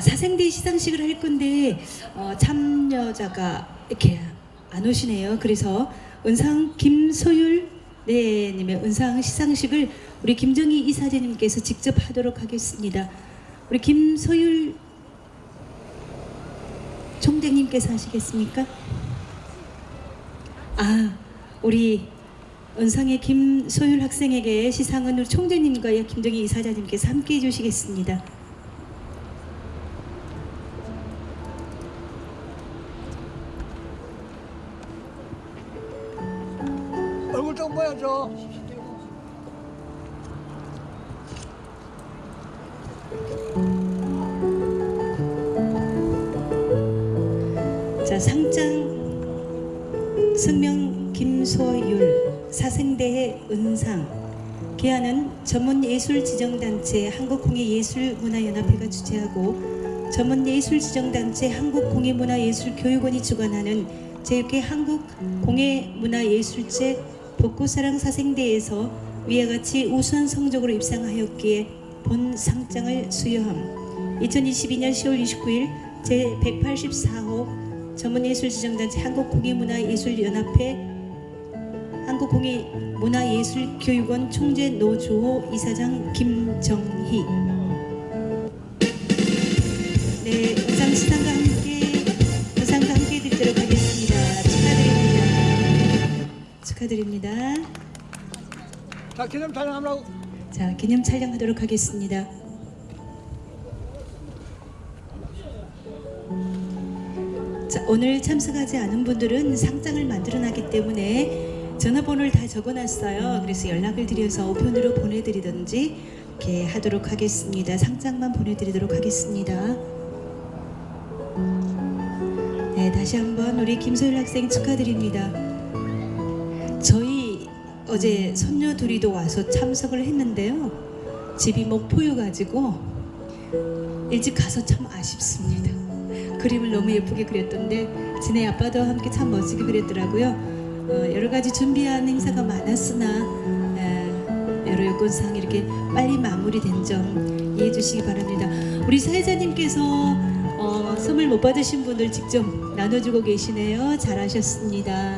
사생대 시상식을 할 건데 어, 참여자가 이렇게 안 오시네요. 그래서 은상 김소율 네 님의 은상 시상식을 우리 김정희 이사장님께서 직접 하도록 하겠습니다. 우리 김소율 총장님께서 하시겠습니까? 아, 우리 은상의 김소율 학생에게 시상은 우리 총장님과 김정희 이사장님께서 함께 해주시겠습니다. 보여줘. 자 상장 승명 김소율 사생대의 은상 개하는 전문예술지정단체 한국공예예술문화연합회가 주최하고 전문예술지정단체 한국공예문화예술교육원이 주관하는 제6회 한국공예문화예술제 복고사랑 사생대에서 위와 같이 우수한 성적으로 입상하였기에 본 상장을 수여함. 2022년 10월 29일 제184호 전문예술지정단체 한국공예문화예술연합회 한국공예문화예술교육원 총재 노주호 이사장 김정희. 네, 의상 시상 축하드립니다. 자, 기념 촬영하라고. 자, 기념 촬영하도록 하겠습니다. 자, 오늘 참석하지 않은 분들은 상장을 만들어놨기 때문에 전화번호를 다 적어놨어요. 그래서 연락을 드려서 우편으로 보내드리든지 이렇게 하도록 하겠습니다. 상장만 보내드리도록 하겠습니다. 네, 다시 한번 우리 김소율 학생 축하드립니다. 어제 손녀 둘이도 와서 참석을 했는데요. 집이 목포여 가지고 일찍 가서 참 아쉽습니다. 그림을 너무 예쁘게 그렸던데 지네 아빠도 함께 참 멋지게 그렸더라고요. 어, 여러 가지 준비한 행사가 많았으나 에, 여러 여건상 이렇게 빨리 마무리된 점 이해해 주시기 바랍니다. 우리 사회자님께서 어, 선물 못 받으신 분들 직접 나눠주고 계시네요. 잘하셨습니다.